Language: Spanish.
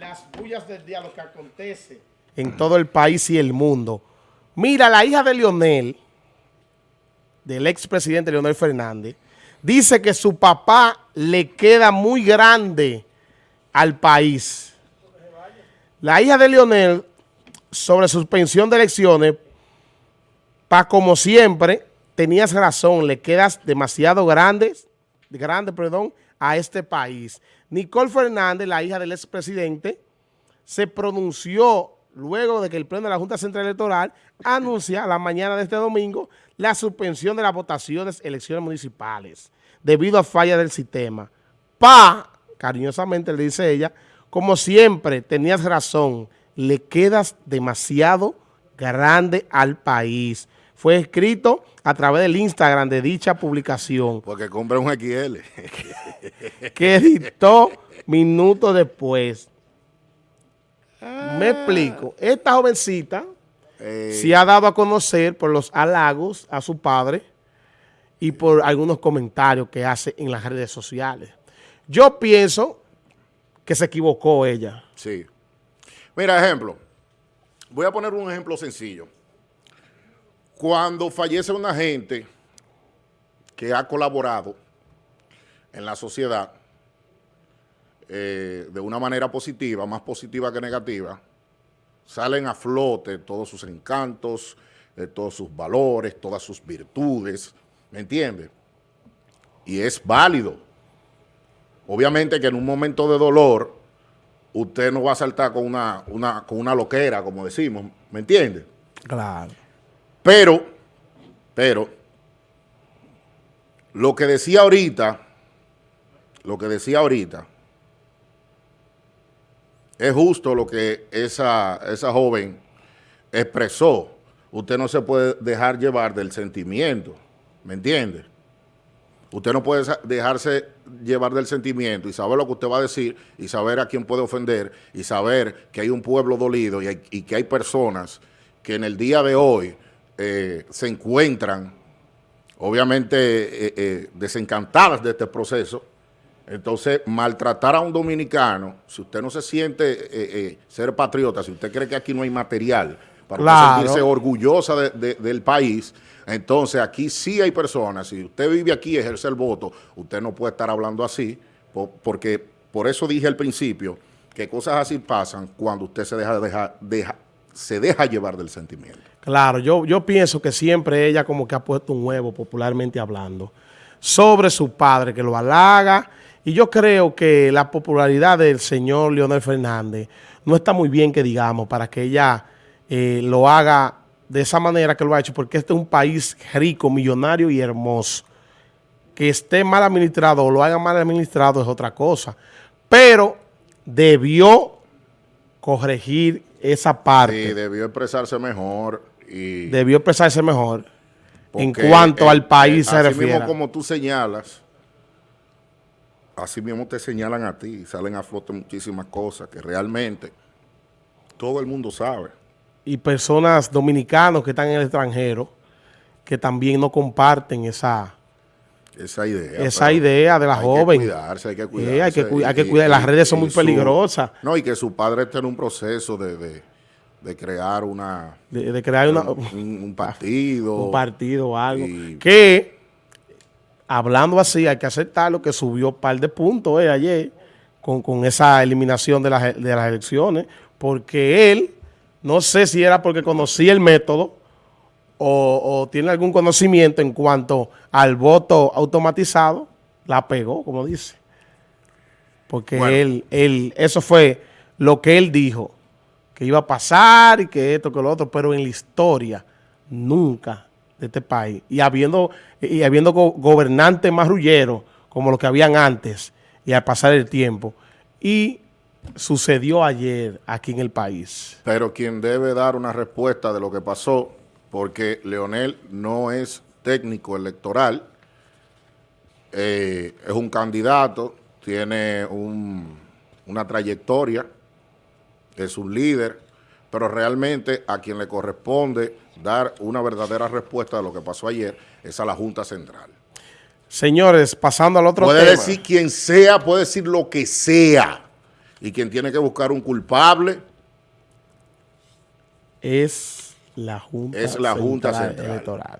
las bullas del día, lo que acontece en todo el país y el mundo. Mira, la hija de Leonel, del expresidente Leonel Fernández, dice que su papá le queda muy grande al país. La hija de Leonel, sobre suspensión de elecciones, pa como siempre, tenías razón, le quedas demasiado grande, grande, perdón, a este país. Nicole Fernández, la hija del expresidente, se pronunció luego de que el Pleno de la Junta Central Electoral anuncia la mañana de este domingo la suspensión de las votaciones elecciones municipales debido a falla del sistema. Pa, cariñosamente le dice ella, como siempre, tenías razón, le quedas demasiado grande al país. Fue escrito a través del Instagram de dicha publicación. Porque compra un XL. que editó minutos después. Me explico. Esta jovencita Eh, se ha dado a conocer por los halagos a su padre y por algunos comentarios que hace en las redes sociales. Yo pienso que se equivocó ella. Sí. Mira, ejemplo. Voy a poner un ejemplo sencillo. Cuando fallece una gente que ha colaborado en la sociedad eh, de una manera positiva, más positiva que negativa, salen a flote todos sus encantos, eh, todos sus valores, todas sus virtudes, ¿me entiendes? Y es válido. Obviamente que en un momento de dolor, usted no va a saltar con una, una, con una loquera, como decimos, ¿me entiende? Claro. Pero, pero, lo que decía ahorita, lo que decía ahorita, es justo lo que esa, esa joven expresó. Usted no se puede dejar llevar del sentimiento, ¿me entiende? Usted no puede dejarse llevar del sentimiento y saber lo que usted va a decir y saber a quién puede ofender y saber que hay un pueblo dolido y que hay personas que en el día de hoy eh, se encuentran obviamente eh, eh, desencantadas de este proceso. Entonces, maltratar a un dominicano, si usted no se siente eh, eh, ser patriota, si usted cree que aquí no hay material para Claro. sentirse orgullosa de- de- del país, entonces aquí sí hay personas, si usted vive aquí y ejerce el voto, usted no puede estar hablando así, po- porque por eso dije al principio que cosas así pasan cuando usted se deja, deja- deja- se deja llevar del sentimiento. Claro, yo, yo pienso que siempre ella como que ha puesto un huevo, popularmente hablando, sobre su padre, que lo halaga. Y yo creo que la popularidad del señor Leonel Fernández no está muy bien que digamos para que ella eh, lo haga de esa manera que lo ha hecho, porque este es un país rico, millonario y hermoso. Que esté mal administrado o lo haga mal administrado es otra cosa. Pero debió corregir esa parte Sí, debió expresarse mejor y... debió expresarse mejor en cuanto eh, al país eh, se refiere. mismo como tú señalas, así mismo te señalan a ti, salen a flote muchísimas cosas que realmente todo el mundo sabe. Y personas dominicanos que están en el extranjero que también no comparten esa, Esa idea. esa idea de la hay joven. Que cuidarse, hay que Eh, cuidarse. hay que cu- hay que y- cuidar. Las redes son muy su- peligrosas. No, y que su padre esté en un proceso de, de- de crear una, de, de crear una- un, un partido. un partido o algo. y- Que, hablando así, hay que aceptar lo que subió un par de puntos eh, ayer con, con esa eliminación de las, de las elecciones, porque él, no sé si era porque conocía el método o, o tiene algún conocimiento en cuanto al voto automatizado, la pegó, como dice. Porque Bueno. él, él, eso fue lo que él dijo, que iba a pasar y que esto, que lo otro, pero en la historia, nunca de este país. Y habiendo, y habiendo go- gobernantes marrulleros como los que habían antes, y al pasar el tiempo. Y sucedió ayer aquí en el país. Pero quien debe dar una respuesta de lo que pasó, porque Leonel no es técnico electoral, eh, es un candidato, tiene un- una trayectoria, es un líder, pero realmente a quien le corresponde dar una verdadera respuesta de lo que pasó ayer es a la Junta Central. Señores, pasando al otro Puede tema. decir quien sea, puede decir lo que sea. Y quien tiene que buscar un culpable es la Junta, es la junta central. Electoral.